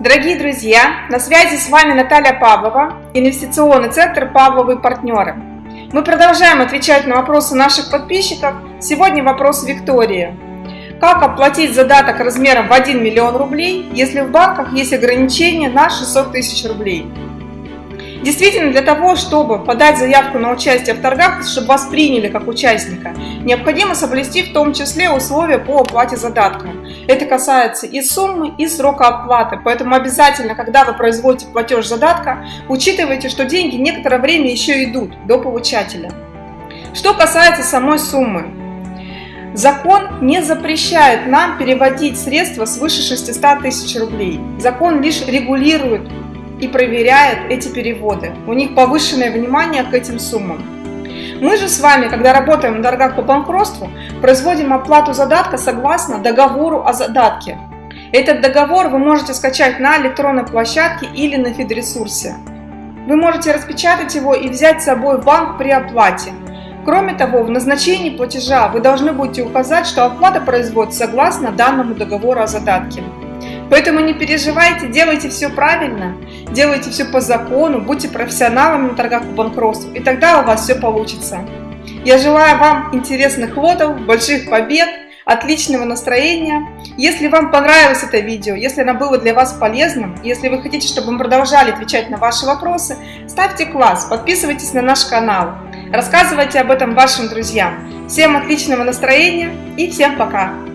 Дорогие друзья, на связи с вами Наталья Павлова, инвестиционный центр «Павловы партнеры». Мы продолжаем отвечать на вопросы наших подписчиков. Сегодня вопрос Виктории. Как оплатить задаток размером в 1 миллион рублей, если в банках есть ограничение на 600 тысяч рублей? Действительно, для того, чтобы подать заявку на участие в торгах, чтобы вас приняли как участника, необходимо соблюсти в том числе условия по оплате задатка. Это касается и суммы, и срока оплаты, поэтому обязательно, когда вы производите платеж задатка, учитывайте, что деньги некоторое время еще идут до получателя. Что касается самой суммы, Закон не запрещает нам переводить средства свыше 600 тысяч рублей. Закон лишь регулирует и проверяет эти переводы. У них повышенное внимание к этим суммам. Мы же с вами, когда работаем на торгах по банкротству, производим оплату задатка согласно договору о задатке. Этот договор вы можете скачать на электронной площадке или на фидресурсе. Вы можете распечатать его и взять с собой в банк при оплате. Кроме того, в назначении платежа вы должны будете указать, что оплата производится согласно данному договору о задатке. Поэтому не переживайте, делайте все правильно, делайте все по закону, будьте профессионалами на торгах по банкротству, и тогда у вас все получится. Я желаю вам интересных лотов, больших побед, отличного настроения. Если вам понравилось это видео, если оно было для вас полезным, если вы хотите, чтобы мы продолжали отвечать на ваши вопросы, ставьте класс, подписывайтесь на наш канал, рассказывайте об этом вашим друзьям. Всем отличного настроения и всем пока!